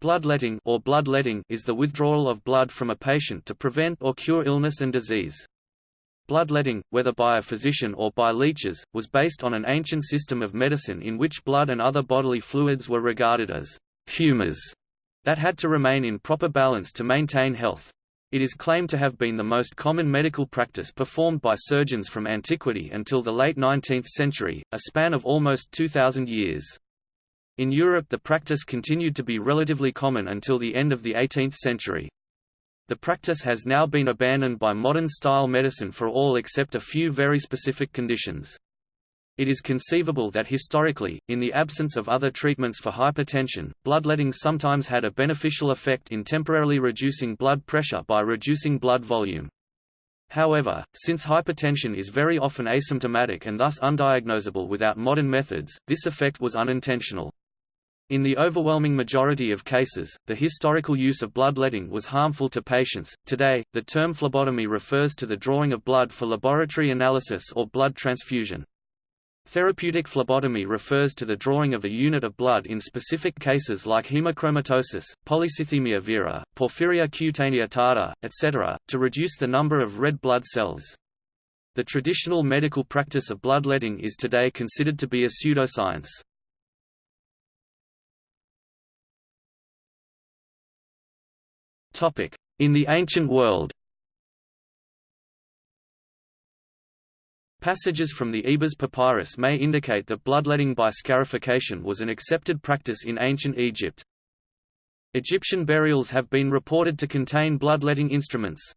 Bloodletting or bloodletting is the withdrawal of blood from a patient to prevent or cure illness and disease. Bloodletting, whether by a physician or by leeches, was based on an ancient system of medicine in which blood and other bodily fluids were regarded as humors that had to remain in proper balance to maintain health. It is claimed to have been the most common medical practice performed by surgeons from antiquity until the late 19th century, a span of almost 2,000 years. In Europe the practice continued to be relatively common until the end of the 18th century. The practice has now been abandoned by modern-style medicine for all except a few very specific conditions. It is conceivable that historically, in the absence of other treatments for hypertension, bloodletting sometimes had a beneficial effect in temporarily reducing blood pressure by reducing blood volume. However, since hypertension is very often asymptomatic and thus undiagnosable without modern methods, this effect was unintentional. In the overwhelming majority of cases, the historical use of bloodletting was harmful to patients. Today, the term phlebotomy refers to the drawing of blood for laboratory analysis or blood transfusion. Therapeutic phlebotomy refers to the drawing of a unit of blood in specific cases like hemochromatosis, polycythemia vera, porphyria cutanea tarda, etc., to reduce the number of red blood cells. The traditional medical practice of bloodletting is today considered to be a pseudoscience. In the ancient world Passages from the Ebers Papyrus may indicate that bloodletting by scarification was an accepted practice in ancient Egypt. Egyptian burials have been reported to contain bloodletting instruments.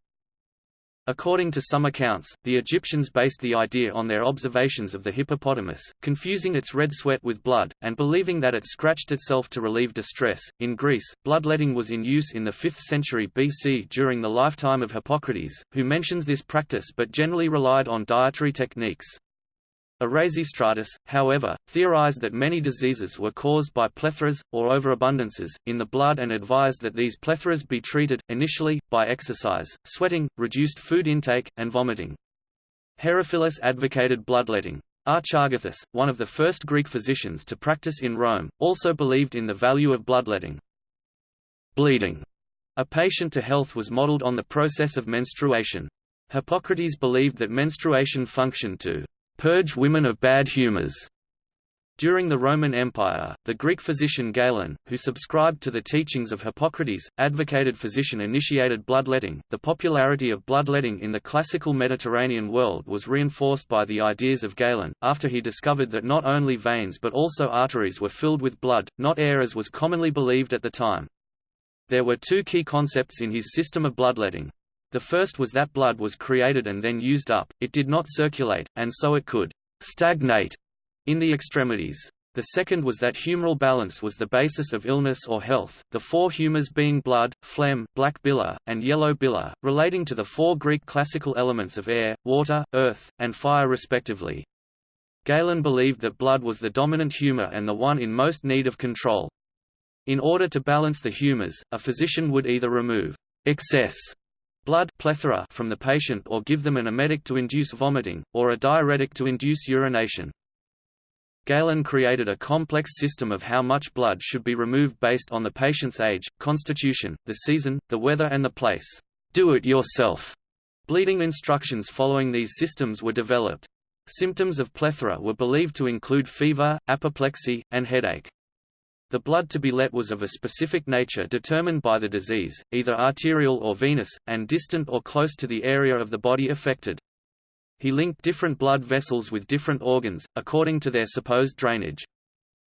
According to some accounts, the Egyptians based the idea on their observations of the hippopotamus, confusing its red sweat with blood, and believing that it scratched itself to relieve distress. In Greece, bloodletting was in use in the 5th century BC during the lifetime of Hippocrates, who mentions this practice but generally relied on dietary techniques. Erasistratus, however, theorized that many diseases were caused by plethoras, or overabundances, in the blood and advised that these plethoras be treated, initially, by exercise, sweating, reduced food intake, and vomiting. Herophilus advocated bloodletting. Archagathus, one of the first Greek physicians to practice in Rome, also believed in the value of bloodletting. Bleeding, a patient to health was modeled on the process of menstruation. Hippocrates believed that menstruation functioned to purge women of bad humors. During the Roman Empire, the Greek physician Galen, who subscribed to the teachings of Hippocrates, advocated physician-initiated bloodletting. The popularity of bloodletting in the classical Mediterranean world was reinforced by the ideas of Galen, after he discovered that not only veins but also arteries were filled with blood, not air as was commonly believed at the time. There were two key concepts in his system of bloodletting. The first was that blood was created and then used up, it did not circulate, and so it could stagnate in the extremities. The second was that humoral balance was the basis of illness or health, the four humors being blood, phlegm, black bile, and yellow bile, relating to the four Greek classical elements of air, water, earth, and fire respectively. Galen believed that blood was the dominant humor and the one in most need of control. In order to balance the humors, a physician would either remove excess blood plethora from the patient or give them an emetic to induce vomiting, or a diuretic to induce urination. Galen created a complex system of how much blood should be removed based on the patient's age, constitution, the season, the weather and the place. Do it yourself. Bleeding instructions following these systems were developed. Symptoms of plethora were believed to include fever, apoplexy, and headache. The blood to be let was of a specific nature determined by the disease, either arterial or venous, and distant or close to the area of the body affected. He linked different blood vessels with different organs, according to their supposed drainage.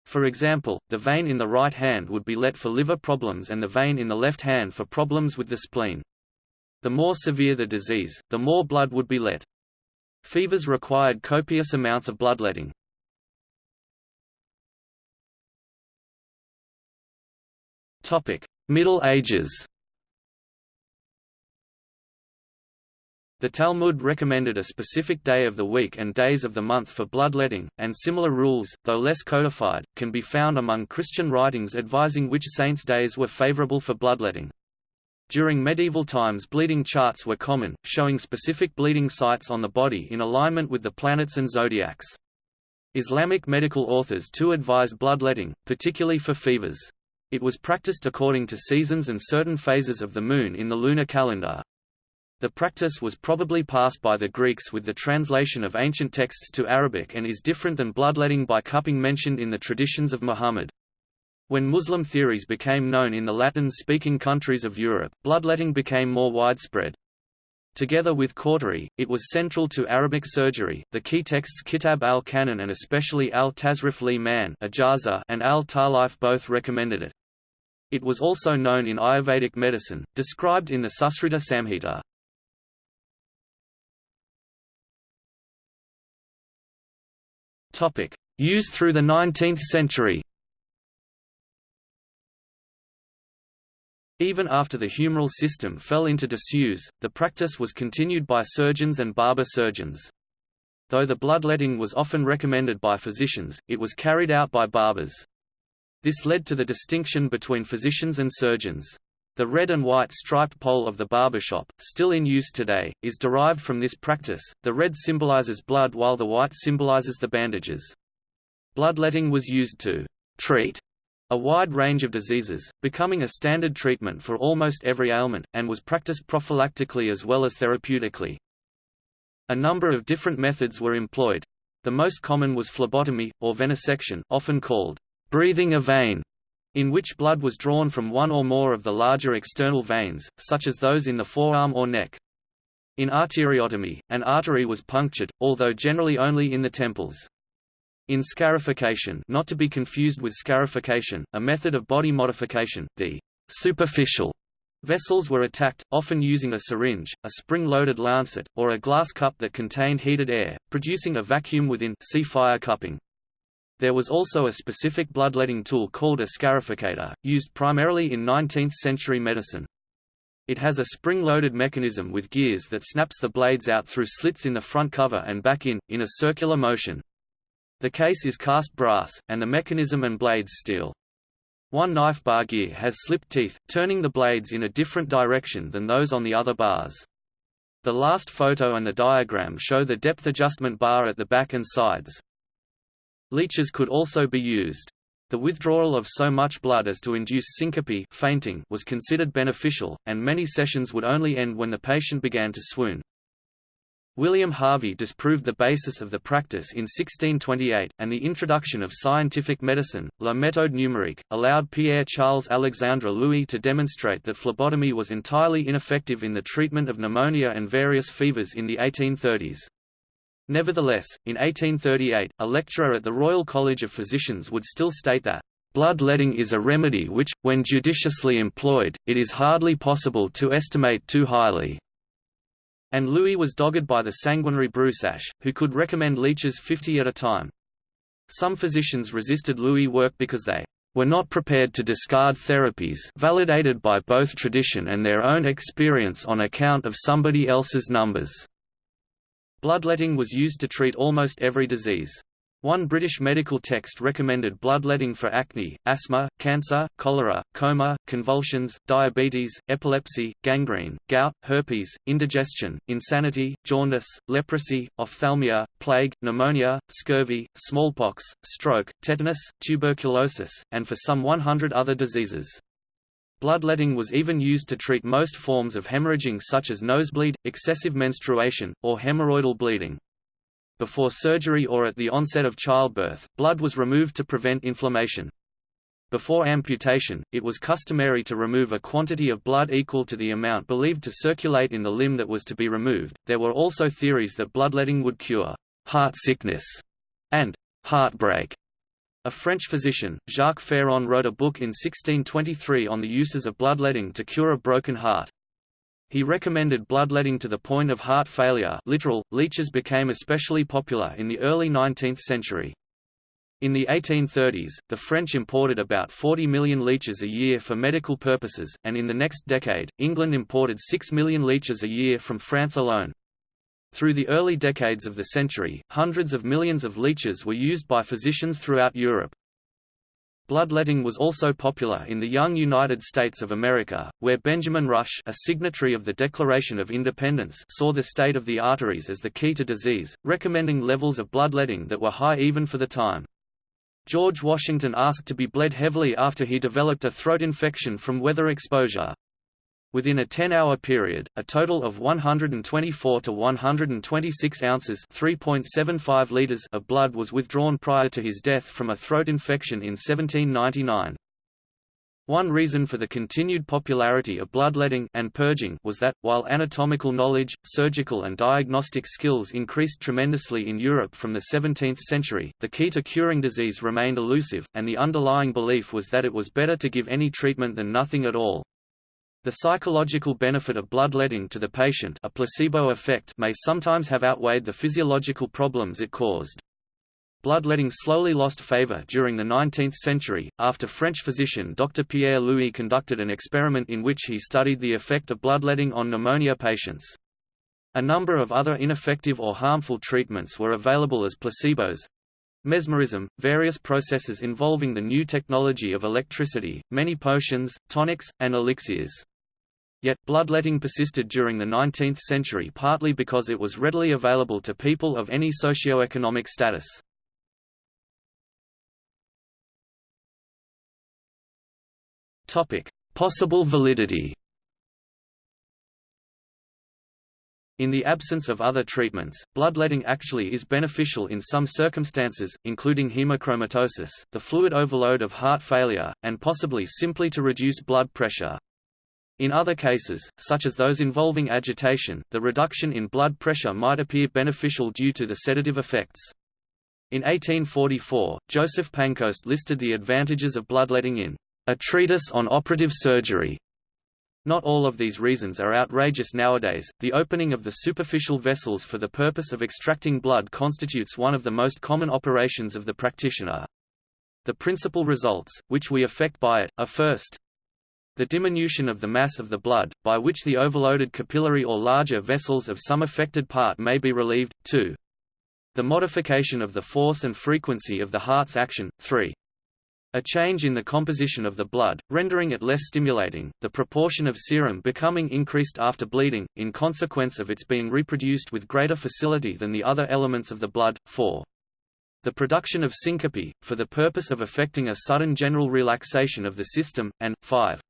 For example, the vein in the right hand would be let for liver problems and the vein in the left hand for problems with the spleen. The more severe the disease, the more blood would be let. Fevers required copious amounts of bloodletting. Topic: Middle Ages. The Talmud recommended a specific day of the week and days of the month for bloodletting, and similar rules, though less codified, can be found among Christian writings advising which saints' days were favorable for bloodletting. During medieval times bleeding charts were common, showing specific bleeding sites on the body in alignment with the planets and zodiacs. Islamic medical authors too advised bloodletting, particularly for fevers. It was practiced according to seasons and certain phases of the Moon in the lunar calendar. The practice was probably passed by the Greeks with the translation of ancient texts to Arabic and is different than bloodletting by cupping mentioned in the traditions of Muhammad. When Muslim theories became known in the Latin-speaking countries of Europe, bloodletting became more widespread. Together with cautery, it was central to Arabic surgery. The key texts Kitab al-Qanun and especially al-Tasrif li-Man and al-Tarlif both recommended it. It was also known in Ayurvedic medicine, described in the Sushruta Samhita. Topic: Used through the 19th century. Even after the humoral system fell into disuse, the practice was continued by surgeons and barber surgeons. Though the bloodletting was often recommended by physicians, it was carried out by barbers. This led to the distinction between physicians and surgeons. The red and white striped pole of the barbershop, still in use today, is derived from this practice. The red symbolizes blood while the white symbolizes the bandages. Bloodletting was used to treat a wide range of diseases, becoming a standard treatment for almost every ailment, and was practiced prophylactically as well as therapeutically. A number of different methods were employed. The most common was phlebotomy, or venesection often called breathing a vein, in which blood was drawn from one or more of the larger external veins, such as those in the forearm or neck. In arteriotomy, an artery was punctured, although generally only in the temples. In scarification not to be confused with scarification, a method of body modification, the superficial vessels were attacked, often using a syringe, a spring-loaded lancet, or a glass cup that contained heated air, producing a vacuum within see fire cupping. There was also a specific bloodletting tool called a scarificator, used primarily in 19th-century medicine. It has a spring-loaded mechanism with gears that snaps the blades out through slits in the front cover and back in, in a circular motion. The case is cast brass, and the mechanism and blades steel. One knife bar gear has slipped teeth, turning the blades in a different direction than those on the other bars. The last photo and the diagram show the depth adjustment bar at the back and sides. Leeches could also be used. The withdrawal of so much blood as to induce syncope fainting was considered beneficial, and many sessions would only end when the patient began to swoon. William Harvey disproved the basis of the practice in 1628, and the introduction of scientific medicine, La méthode numérique, allowed Pierre-Charles Alexandre Louis to demonstrate that phlebotomy was entirely ineffective in the treatment of pneumonia and various fevers in the 1830s. Nevertheless, in 1838, a lecturer at the Royal College of Physicians would still state that, "...blood-letting is a remedy which, when judiciously employed, it is hardly possible to estimate too highly." And Louis was dogged by the sanguinary Broussais, who could recommend leeches 50 at a time. Some physicians resisted Louis' work because they were not prepared to discard therapies validated by both tradition and their own experience on account of somebody else's numbers. Bloodletting was used to treat almost every disease. One British medical text recommended bloodletting for acne, asthma, cancer, cholera, coma, convulsions, diabetes, epilepsy, gangrene, gout, herpes, indigestion, insanity, jaundice, leprosy, ophthalmia, plague, pneumonia, scurvy, smallpox, stroke, tetanus, tuberculosis, and for some 100 other diseases. Bloodletting was even used to treat most forms of hemorrhaging such as nosebleed, excessive menstruation, or hemorrhoidal bleeding. Before surgery or at the onset of childbirth, blood was removed to prevent inflammation. Before amputation, it was customary to remove a quantity of blood equal to the amount believed to circulate in the limb that was to be removed. There were also theories that bloodletting would cure heart sickness and heartbreak. A French physician, Jacques Ferrand wrote a book in 1623 on the uses of bloodletting to cure a broken heart. He recommended bloodletting to the point of heart failure literal, leeches became especially popular in the early 19th century. In the 1830s, the French imported about 40 million leeches a year for medical purposes, and in the next decade, England imported 6 million leeches a year from France alone. Through the early decades of the century, hundreds of millions of leeches were used by physicians throughout Europe. Bloodletting was also popular in the young United States of America, where Benjamin Rush a signatory of the Declaration of Independence saw the state of the arteries as the key to disease, recommending levels of bloodletting that were high even for the time. George Washington asked to be bled heavily after he developed a throat infection from weather exposure. Within a 10-hour period, a total of 124 to 126 ounces (3.75 liters) of blood was withdrawn prior to his death from a throat infection in 1799. One reason for the continued popularity of bloodletting and purging was that, while anatomical knowledge, surgical and diagnostic skills increased tremendously in Europe from the 17th century, the key to curing disease remained elusive, and the underlying belief was that it was better to give any treatment than nothing at all. The psychological benefit of bloodletting to the patient a placebo effect may sometimes have outweighed the physiological problems it caused. Bloodletting slowly lost favor during the 19th century, after French physician Dr. Pierre Louis conducted an experiment in which he studied the effect of bloodletting on pneumonia patients. A number of other ineffective or harmful treatments were available as placebos, mesmerism, various processes involving the new technology of electricity, many potions, tonics, and elixirs. Yet, bloodletting persisted during the 19th century partly because it was readily available to people of any socio-economic status. Possible validity. In the absence of other treatments, bloodletting actually is beneficial in some circumstances, including hemochromatosis, the fluid overload of heart failure, and possibly simply to reduce blood pressure. In other cases, such as those involving agitation, the reduction in blood pressure might appear beneficial due to the sedative effects. In 1844, Joseph Pancoast listed the advantages of bloodletting in a treatise on operative surgery. Not all of these reasons are outrageous nowadays. The opening of the superficial vessels for the purpose of extracting blood constitutes one of the most common operations of the practitioner. The principal results, which we affect by it, are first, the diminution of the mass of the blood, by which the overloaded capillary or larger vessels of some affected part may be relieved, 2. The modification of the force and frequency of the heart's action, 3. A change in the composition of the blood, rendering it less stimulating, the proportion of serum becoming increased after bleeding, in consequence of its being reproduced with greater facility than the other elements of the blood. 4. The production of syncope, for the purpose of effecting a sudden general relaxation of the system, and 5.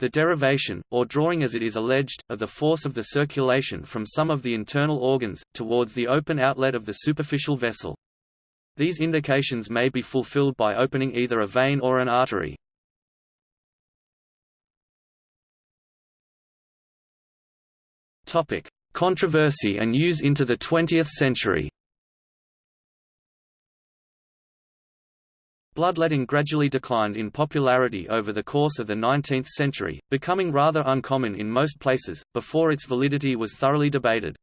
The derivation, or drawing as it is alleged, of the force of the circulation from some of the internal organs, towards the open outlet of the superficial vessel. These indications may be fulfilled by opening either a vein or an artery. Controversy and use into the 20th century. Bloodletting gradually declined in popularity over the course of the 19th century, becoming rather uncommon in most places, before its validity was thoroughly debated.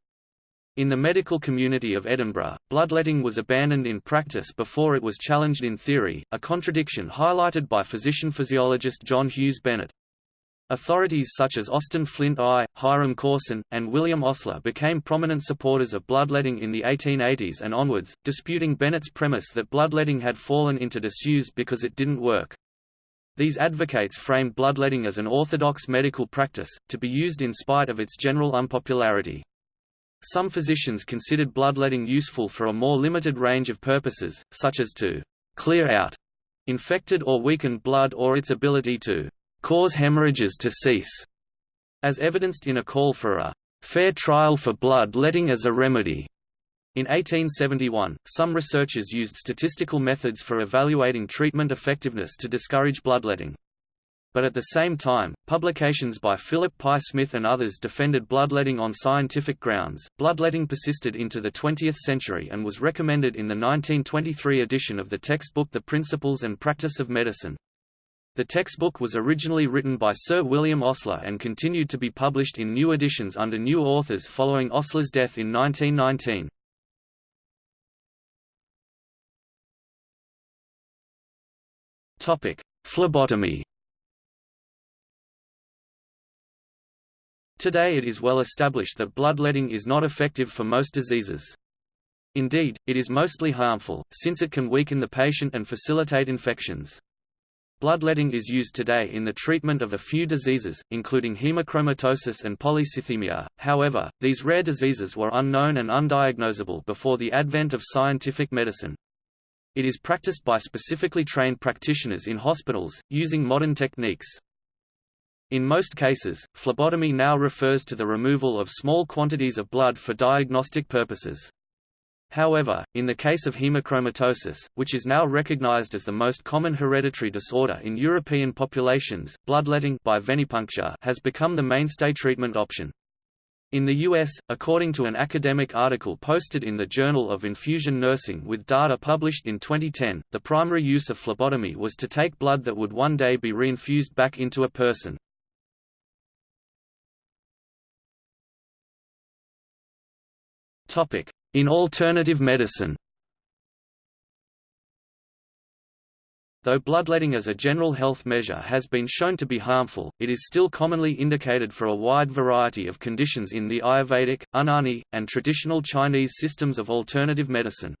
In the medical community of Edinburgh, bloodletting was abandoned in practice before it was challenged in theory, a contradiction highlighted by physician-physiologist John Hughes Bennett. Authorities such as Austin Flint I, Hiram Corson, and William Osler became prominent supporters of bloodletting in the 1880s and onwards, disputing Bennett's premise that bloodletting had fallen into disuse because it didn't work. These advocates framed bloodletting as an orthodox medical practice, to be used in spite of its general unpopularity. Some physicians considered bloodletting useful for a more limited range of purposes, such as to clear out infected or weakened blood or its ability to cause hemorrhages to cease, as evidenced in a call for a fair trial for blood-letting as a remedy. In 1871, some researchers used statistical methods for evaluating treatment effectiveness to discourage bloodletting. But at the same time, publications by Philip Pye Smith and others defended bloodletting on scientific grounds. Bloodletting persisted into the 20th century and was recommended in the 1923 edition of the textbook The Principles and Practice of Medicine. The textbook was originally written by Sir William Osler and continued to be published in new editions under new authors following Osler's death in 1919. Topic: Phlebotomy Today it is well established that bloodletting is not effective for most diseases. Indeed, it is mostly harmful, since it can weaken the patient and facilitate infections. Bloodletting is used today in the treatment of a few diseases, including hemochromatosis and polycythemia, however, these rare diseases were unknown and undiagnosable before the advent of scientific medicine. It is practiced by specifically trained practitioners in hospitals, using modern techniques. In most cases, phlebotomy now refers to the removal of small quantities of blood for diagnostic purposes. However, in the case of hemochromatosis, which is now recognized as the most common hereditary disorder in European populations, bloodletting by venipuncture has become the mainstay treatment option. In the U.S., according to an academic article posted in the Journal of Infusion Nursing with data published in 2010, the primary use of phlebotomy was to take blood that would one day be reinfused back into a person. In alternative medicine Though bloodletting as a general health measure has been shown to be harmful, it is still commonly indicated for a wide variety of conditions in the Ayurvedic, Unani, and traditional Chinese systems of alternative medicine.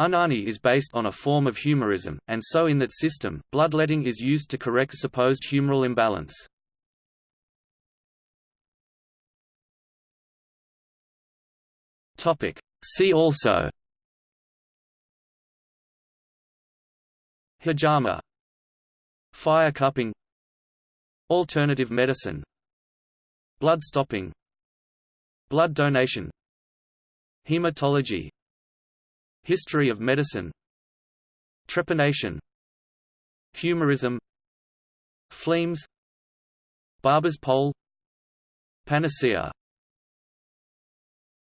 Unani is based on a form of humorism, and so in that system, bloodletting is used to correct supposed humoral imbalance. See also. Hijama Fire cupping. Alternative medicine. Blood stopping. Blood donation. Hematology. History of medicine. Trepanation. Humorism. Fleams Barber's pole. Panacea